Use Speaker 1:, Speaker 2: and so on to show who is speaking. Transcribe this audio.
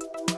Speaker 1: Bye.